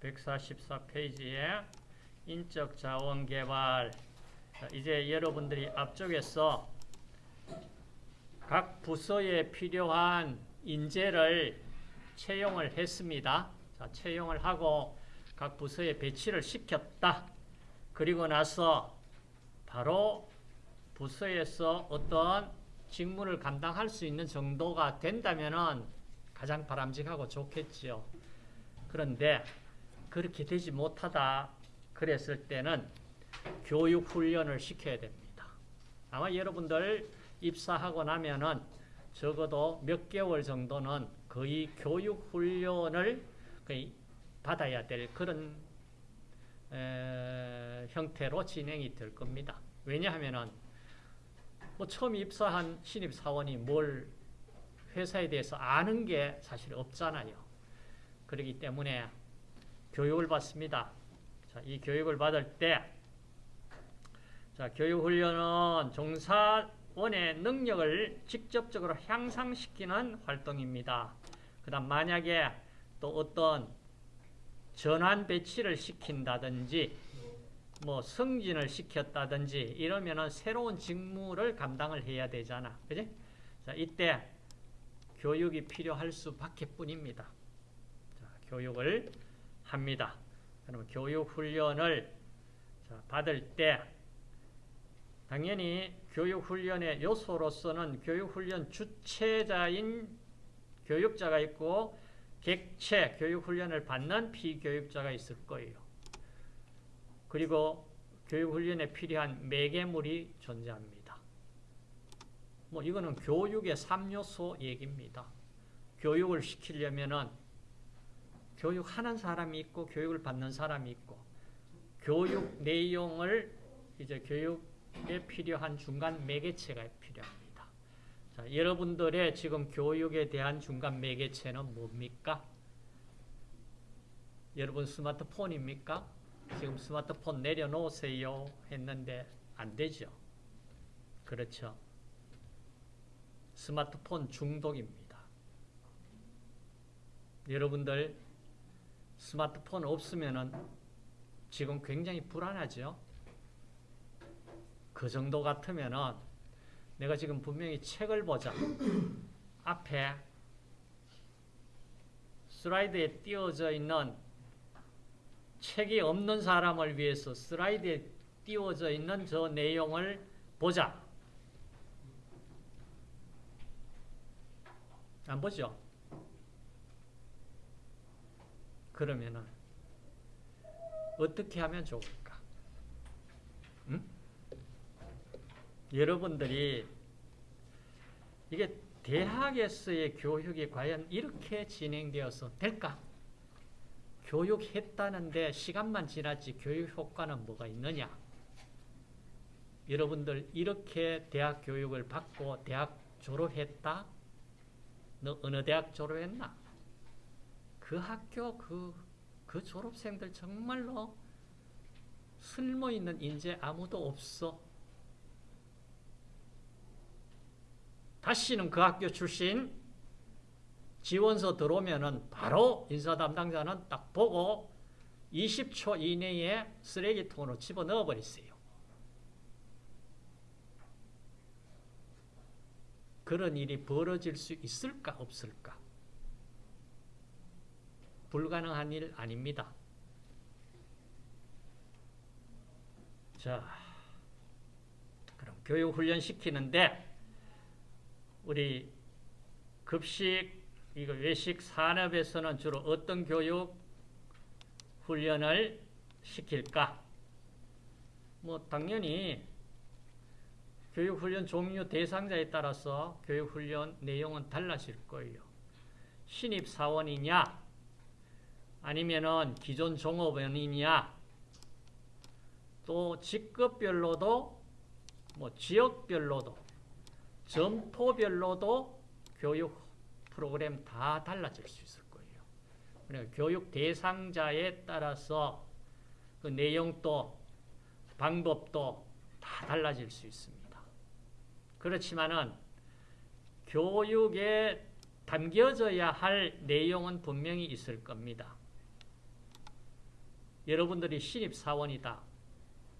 144페이지에 인적 자원 개발. 자, 이제 여러분들이 앞쪽에서 각 부서에 필요한 인재를 채용을 했습니다. 자, 채용을 하고 각 부서에 배치를 시켰다. 그리고 나서 바로 부서에서 어떤 직무를 감당할 수 있는 정도가 된다면 가장 바람직하고 좋겠지요. 그런데 그렇게 되지 못하다 그랬을 때는 교육 훈련을 시켜야 됩니다. 아마 여러분들 입사하고 나면은 적어도 몇 개월 정도는 거의 교육 훈련을 거의 받아야 될 그런 에, 형태로 진행이 될 겁니다. 왜냐하면은 뭐 처음 입사한 신입 사원이 뭘 회사에 대해서 아는 게 사실 없잖아요. 그렇기 때문에 교육을 받습니다. 자, 이 교육을 받을 때, 자, 교육훈련은 종사원의 능력을 직접적으로 향상시키는 활동입니다. 그 다음, 만약에 또 어떤 전환 배치를 시킨다든지, 뭐 승진을 시켰다든지 이러면은 새로운 직무를 감당을 해야 되잖아. 그지? 자, 이때 교육이 필요할 수밖에 뿐입니다. 자, 교육을 합니다. 그러면 교육 훈련을 받을 때 당연히 교육 훈련의 요소로서는 교육 훈련 주체자인 교육자가 있고 객체 교육 훈련을 받는 피교육자가 있을 거예요. 그리고 교육훈련에 필요한 매개물이 존재합니다. 뭐 이거는 교육의 3요소 얘기입니다. 교육을 시키려면은 교육하는 사람이 있고 교육을 받는 사람이 있고 교육 내용을 이제 교육에 필요한 중간 매개체가 필요합니다. 자, 여러분들의 지금 교육에 대한 중간 매개체는 뭡니까? 여러분 스마트폰입니까? 지금 스마트폰 내려놓으세요 했는데 안 되죠. 그렇죠. 스마트폰 중독입니다. 여러분들 스마트폰 없으면은 지금 굉장히 불안하죠. 그 정도 같으면은 내가 지금 분명히 책을 보자. 앞에 슬라이드에 띄워져 있는 책이 없는 사람을 위해서 슬라이드에 띄워져 있는 저 내용을 보자. 안 보죠? 그러면은 어떻게 하면 좋을까? 응? 여러분들이 이게 대학에서의 교육이 과연 이렇게 진행되어서 될까? 교육했다는데 시간만 지났지 교육 효과는 뭐가 있느냐? 여러분들 이렇게 대학 교육을 받고 대학 졸업했다? 너 어느 대학 졸업했나? 그 학교 그, 그 졸업생들 정말로 쓸모있는 인재 아무도 없어. 다시는 그 학교 출신 지원서 들어오면은 바로 인사 담당자는 딱 보고 20초 이내에 쓰레기통으로 집어넣어 버리세요. 그런 일이 벌어질 수 있을까 없을까? 불가능한 일 아닙니다. 자, 그럼 교육 훈련 시키는데 우리 급식 이거 외식 산업에서는 주로 어떤 교육 훈련을 시킬까? 뭐 당연히 교육훈련 종류 대상자에 따라서 교육훈련 내용은 달라질 거예요. 신입사원이냐 아니면은 기존 종업원이냐 또 직급별로도 뭐 지역별로도 점포별로도 교육 프로그램 다 달라질 수 있을 거예요. 그러니까 교육 대상자에 따라서 그 내용도 방법도 다 달라질 수 있습니다. 그렇지만은 교육에 담겨져야 할 내용은 분명히 있을 겁니다. 여러분들이 신입사원이다.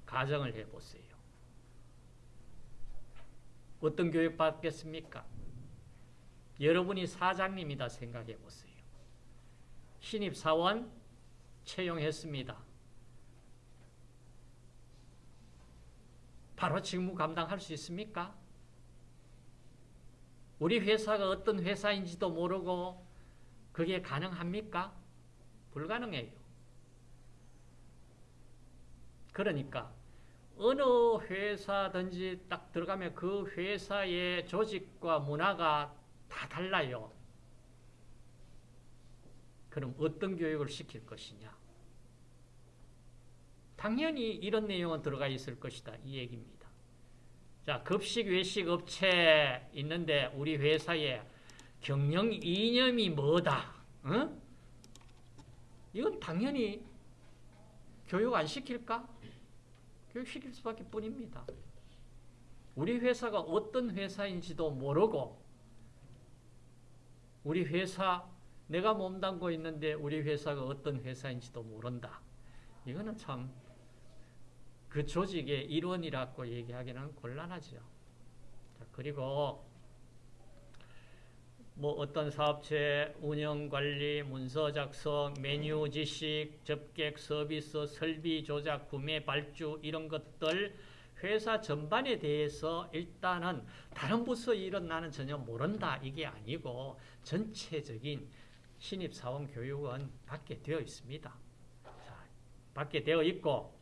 가정을 해보세요. 어떤 교육 받겠습니까? 여러분이 사장님이다 생각해 보세요. 신입사원 채용했습니다. 바로 직무 감당할 수 있습니까? 우리 회사가 어떤 회사인지도 모르고 그게 가능합니까? 불가능해요. 그러니까 어느 회사든지 딱 들어가면 그 회사의 조직과 문화가 다 달라요. 그럼 어떤 교육을 시킬 것이냐? 당연히 이런 내용은 들어가 있을 것이다. 이 얘기입니다. 자, 급식, 외식 업체 있는데 우리 회사에 경영 이념이 뭐다? 어? 이건 당연히 교육 안 시킬까? 교육 시킬 수밖에 뿐입니다. 우리 회사가 어떤 회사인지도 모르고 우리 회사 내가 몸담고 있는데 우리 회사가 어떤 회사인지도 모른다. 이거는 참 그 조직의 일원이라고 얘기하기는 곤란하죠. 자, 그리고 뭐 어떤 사업체 운영 관리, 문서 작성, 메뉴 지식, 접객 서비스, 설비 조작, 구매 발주 이런 것들 회사 전반에 대해서 일단은 다른 부서 일은 나는 전혀 모른다 이게 아니고 전체적인 신입사원 교육은 받게 되어 있습니다. 자, 받게 되어 있고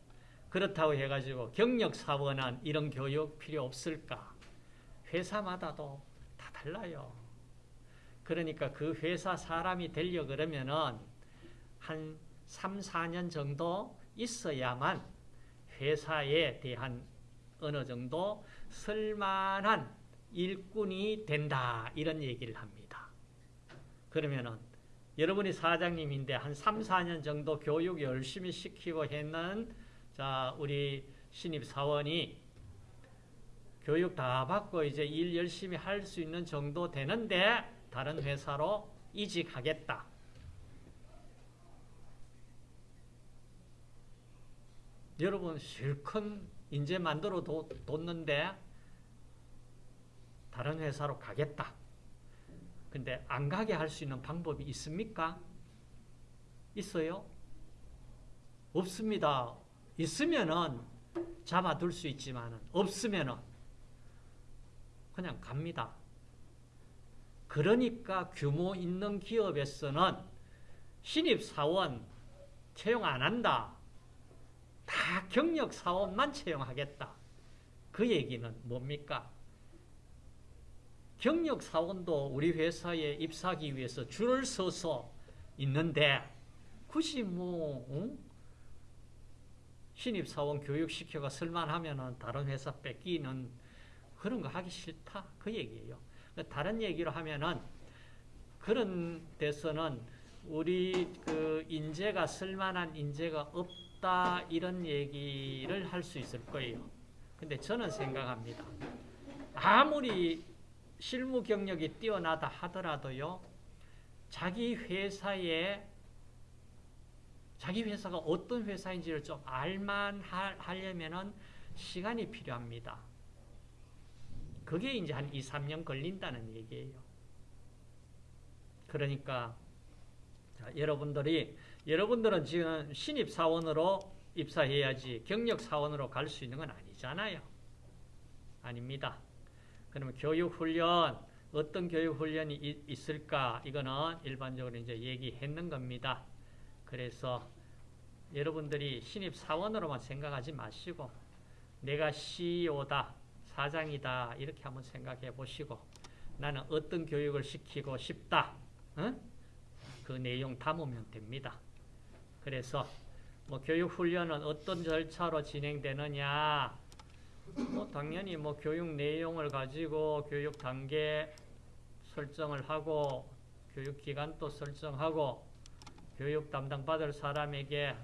그렇다고 해가지고 경력사원은 이런 교육 필요 없을까? 회사마다도 다 달라요. 그러니까 그 회사 사람이 되려 그러면은 한 3, 4년 정도 있어야만 회사에 대한 어느 정도 쓸만한 일꾼이 된다. 이런 얘기를 합니다. 그러면은 여러분이 사장님인데 한 3, 4년 정도 교육 열심히 시키고 했는 자, 우리 신입 사원이 교육 다 받고 이제 일 열심히 할 수 있는 정도 되는데 다른 회사로 이직하겠다. 여러분 실컷 인재 만들어 뒀는데 다른 회사로 가겠다. 근데 안 가게 할 수 있는 방법이 있습니까? 있어요? 없습니다. 있으면은 잡아둘 수 있지만 없으면은 그냥 갑니다. 그러니까 규모 있는 기업에서는 신입사원 채용 안 한다. 다 경력사원만 채용하겠다. 그 얘기는 뭡니까? 경력사원도 우리 회사에 입사하기 위해서 줄을 서서 있는데 굳이 뭐 응? 신입사원 교육시켜가 쓸만하면 다른 회사 뺏기는 그런 거 하기 싫다. 그 얘기예요. 다른 얘기로 하면은 그런 데서는 우리 그 인재가 쓸만한 인재가 없다 이런 얘기를 할 수 있을 거예요. 근데 저는 생각합니다. 아무리 실무 경력이 뛰어나다 하더라도요. 자기 회사에 자기 회사가 어떤 회사인지를 좀 알만 하려면은 시간이 필요합니다. 그게 이제 한 2, 3년 걸린다는 얘기예요. 그러니까 자, 여러분들이 여러분들은 지금 신입 사원으로 입사해야지 경력 사원으로 갈 수 있는 건 아니잖아요. 아닙니다. 그러면 교육 훈련 어떤 교육 훈련이 있을까? 이거는 일반적으로 이제 얘기했는 겁니다. 그래서 여러분들이 신입 사원으로만 생각하지 마시고 내가 CEO다. 사장이다. 이렇게 한번 생각해 보시고 나는 어떤 교육을 시키고 싶다. 어? 그 내용 담으면 됩니다. 그래서 뭐 교육 훈련은 어떤 절차로 진행되느냐? 뭐 당연히 뭐 교육 내용을 가지고 교육 단계 설정을 하고 교육 기간도 설정하고 교육 담당 받을 사람에게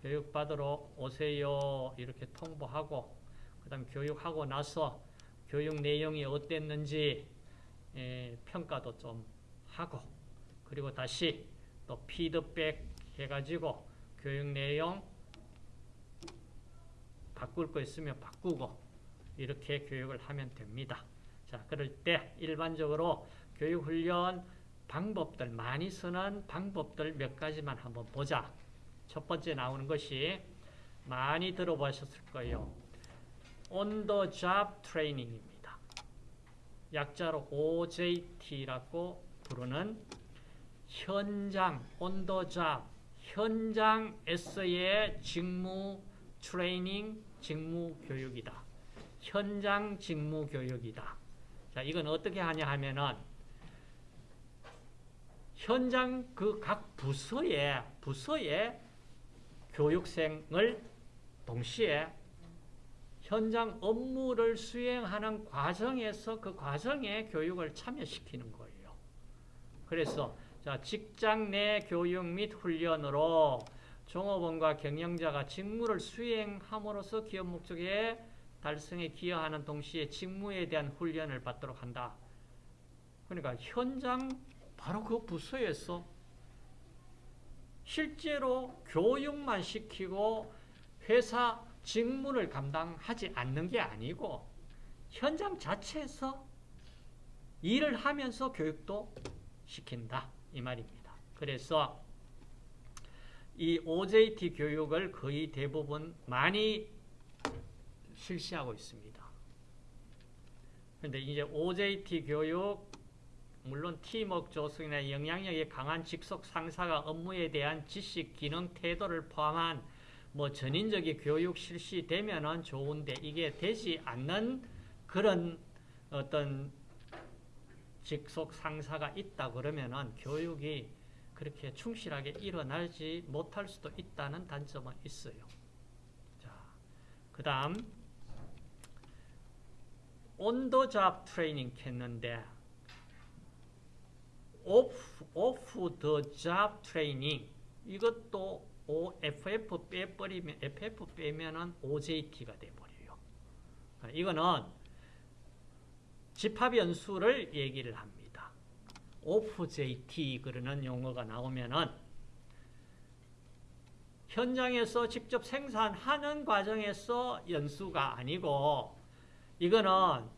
교육 받으러 오세요. 이렇게 통보하고 그 다음 교육하고 나서 교육 내용이 어땠는지 에, 평가도 좀 하고 그리고 다시 또 피드백 해가지고 교육 내용 바꿀 거 있으면 바꾸고 이렇게 교육을 하면 됩니다. 자, 그럴 때 일반적으로 교육 훈련 방법들 많이 쓰는 방법들 몇 가지만 한번 보자. 첫 번째 나오는 것이 많이 들어보셨을 거예요. Job training입니다. 약자로 OJT라고 부르는 현장 on the 현장에서의 직무 트레이닝 직무 교육이다. 현장 직무 교육이다. 자, 이건 어떻게 하냐 하면은 현장 그 각 부서의 부서의 교육생을 동시에 현장 업무를 수행하는 과정에서 그 과정에 교육을 참여시키는 거예요. 그래서 자, 직장 내 교육 및 훈련으로 종업원과 경영자가 직무를 수행함으로써 기업 목적의 달성에 기여하는 동시에 직무에 대한 훈련을 받도록 한다. 그러니까 현장 바로 그 부서에서 실제로 교육만 시키고 회사 직무를 감당하지 않는 게 아니고 현장 자체에서 일을 하면서 교육도 시킨다 이 말입니다. 그래서 이 OJT 교육을 거의 대부분 많이 실시하고 있습니다. 그런데 이제 OJT 교육 물론 팀워크 조성이나 영향력이 강한 직속 상사가 업무에 대한 지식, 기능, 태도를 포함한 뭐 전인적인 교육 실시되면은 좋은데 이게 되지 않는 그런 어떤 직속 상사가 있다 그러면은 교육이 그렇게 충실하게 일어나지 못할 수도 있다는 단점은 있어요. 자, 그 다음 온도잡 트레이닝 했는데 오프, 오프 더 잡 트레이닝 이것도 OFF 빼버리면 FF 빼면은 OJT가 돼버려요. 이거는 집합 연수를 얘기를 합니다. OFJT 그러는 용어가 나오면은 현장에서 직접 생산하는 과정에서 연수가 아니고 이거는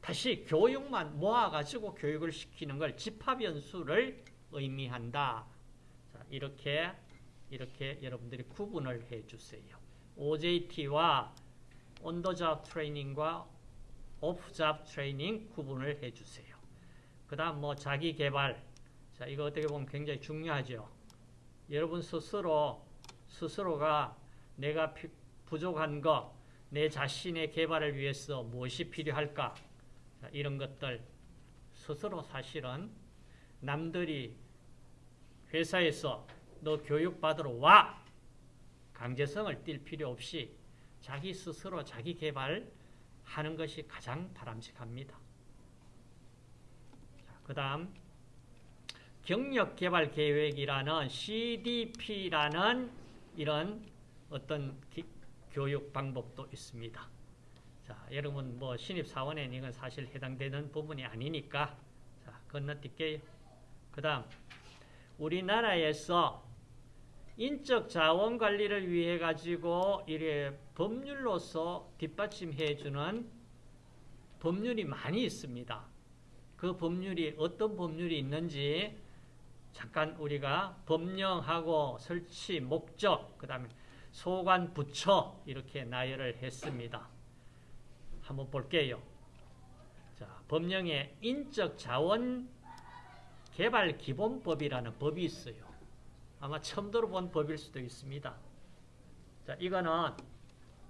다시 교육만 모아가지고 교육을 시키는 걸 집합연수를 의미한다. 자, 이렇게 이렇게 여러분들이 구분을 해주세요. OJT와 온더잡 트레이닝과 오프잡 트레이닝 구분을 해주세요. 그 다음 뭐 자기 개발. 자, 이거 어떻게 보면 굉장히 중요하죠. 여러분 스스로, 스스로가 내가 부족한 거, 내 자신의 개발을 위해서 무엇이 필요할까? 자, 이런 것들 스스로 사실은 남들이 회사에서 너 교육받으러 와! 강제성을 띌 필요 없이 자기 스스로 자기 개발하는 것이 가장 바람직합니다. 그 다음 경력개발 계획이라는 CDP라는 이런 어떤 기, 교육 방법도 있습니다. 자, 여러분 뭐 신입사원에는 이건 사실 해당되는 부분이 아니니까 자, 건너뛸게요. 그 다음 우리나라에서 인적 자원 관리를 위해 가지고 이래 법률로서 뒷받침해 주는 법률이 많이 있습니다. 그 법률이 어떤 법률이 있는지 잠깐 우리가 법령하고 설치 목적 그다음에 소관 부처 이렇게 나열을 했습니다. 한번 볼게요. 자, 법령에 인적 자원 개발 기본법이라는 법이 있어요. 아마 처음 들어본 법일 수도 있습니다. 자, 이거는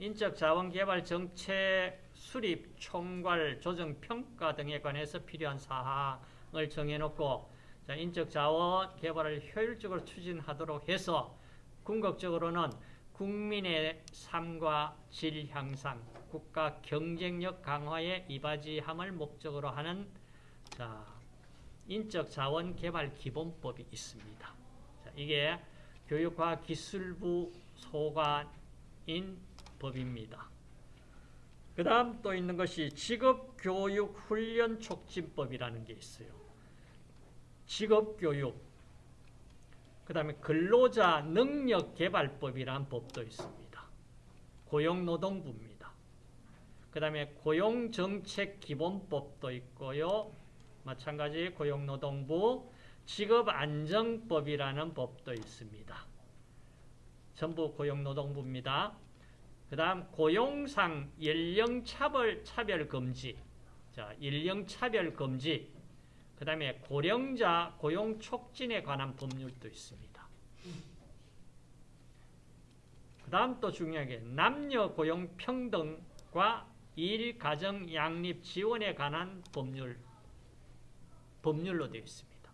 인적 자원 개발 정책 수립, 총괄, 조정, 평가 등에 관해서 필요한 사항을 정해놓고 자, 인적 자원 개발을 효율적으로 추진하도록 해서 궁극적으로는 국민의 삶과 질 향상, 국가 경쟁력 강화에 이바지함을 목적으로 하는 자, 인적 자원 개발 기본법이 있습니다. 자, 이게 교육과기술부 소관인 법입니다. 그 다음 또 있는 것이 직업교육훈련촉진법이라는 게 있어요. 직업교육, 그 다음에 근로자 능력개발법이라는 법도 있습니다. 고용노동부입니다. 그 다음에 고용정책기본법도 있고요. 마찬가지 고용노동부 직업안정법이라는 법도 있습니다. 전부 고용노동부입니다. 그 다음 고용상 연령차별 차별금지 자, 연령차별금지 그 다음에 고령자 고용촉진에 관한 법률도 있습니다. 그 다음 또 중요한 게 남녀 고용평등과 일, 가정, 양립 지원에 관한 법률, 법률로 되어 있습니다.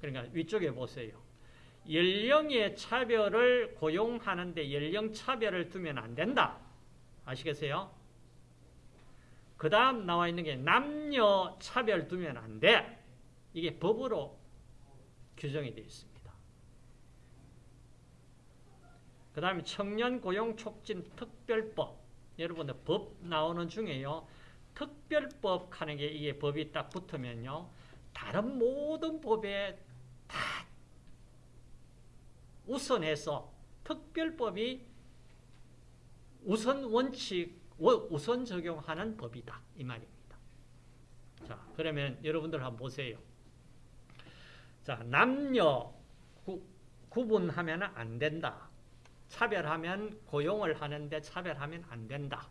그러니까 위쪽에 보세요. 연령의 차별을 고용하는데 연령 차별을 두면 안 된다. 아시겠어요? 그 다음 나와 있는 게 남녀 차별 두면 안 돼. 이게 법으로 규정이 되어 있습니다. 그 다음에 청년 고용 촉진 특별법. 여러분들 법 나오는 중에요. 특별법 하는 게 이게 법이 딱 붙으면요. 다른 모든 법에 다 우선해서 특별법이 우선 원칙, 우선 적용하는 법이다. 이 말입니다. 자, 그러면 여러분들 한번 보세요. 자, 남녀 구, 구분하면 안 된다. 차별하면 고용을 하는데 차별하면 안 된다.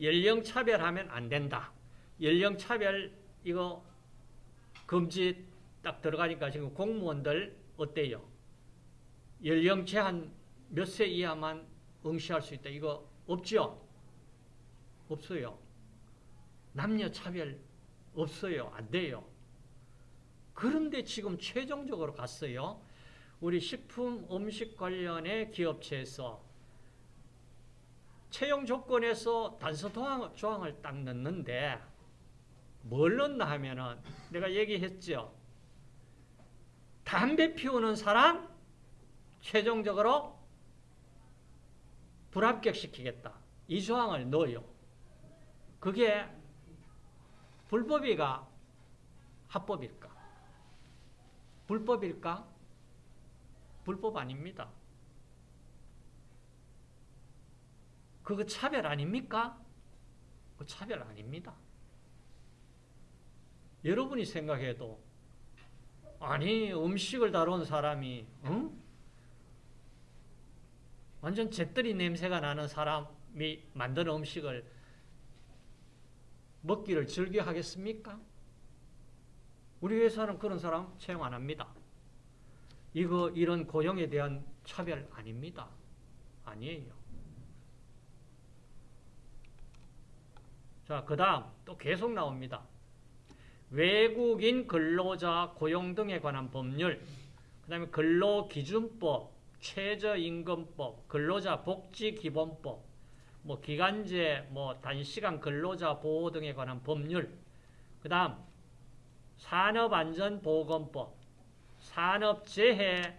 연령 차별하면 안 된다. 연령 차별 이거 금지 딱 들어가니까 지금 공무원들 어때요? 연령 제한 몇 세 이하만 응시할 수 있다. 이거 없죠? 없어요. 남녀 차별 없어요. 안 돼요. 그런데 지금 최종적으로 갔어요. 우리 식품 음식 관련의 기업체에서 채용 조건에서 단서 조항을 딱 넣는데 뭘 넣나 하면은 내가 얘기했죠. 담배 피우는 사람 최종적으로 불합격시키겠다. 이 조항을 넣어요. 그게 불법이가 합법일까? 불법일까? 불법 아닙니다. 그거 차별 아닙니까? 그 차별 아닙니다. 여러분이 생각해도 아니 음식을 다룬 사람이 응? 완전 잿더리 냄새가 나는 사람이 만든 음식을 먹기를 즐겨 하겠습니까? 우리 회사는 그런 사람 채용 안 합니다. 이거 이런 고용에 대한 차별 아닙니다. 아니에요. 자, 그 다음 또 계속 나옵니다. 외국인 근로자 고용 등에 관한 법률, 그 다음에 근로기준법, 최저임금법, 근로자 복지기본법, 뭐 기간제, 뭐 단시간 근로자 보호 등에 관한 법률, 그 다음 산업안전보건법, 산업재해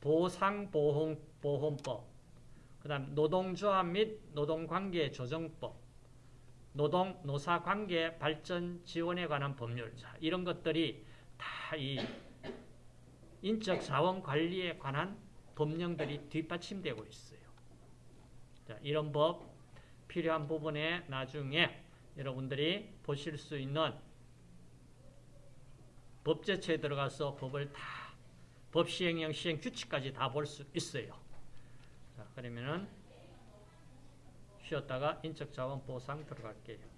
보상보험법, 그 다음 노동조합 및 노동관계조정법, 노동, 노사 관계 발전 지원에 관한 법률, 자, 이런 것들이 다 이 인적 자원 관리에 관한 법령들이 뒷받침되고 있어요. 자, 이런 법 필요한 부분에 나중에 여러분들이 보실 수 있는 법제처에 들어가서 법을 다, 법 시행령 시행 규칙까지 다 볼 수 있어요. 자, 그러면은 쉬었다가 인적 자원 보상 들어갈게요.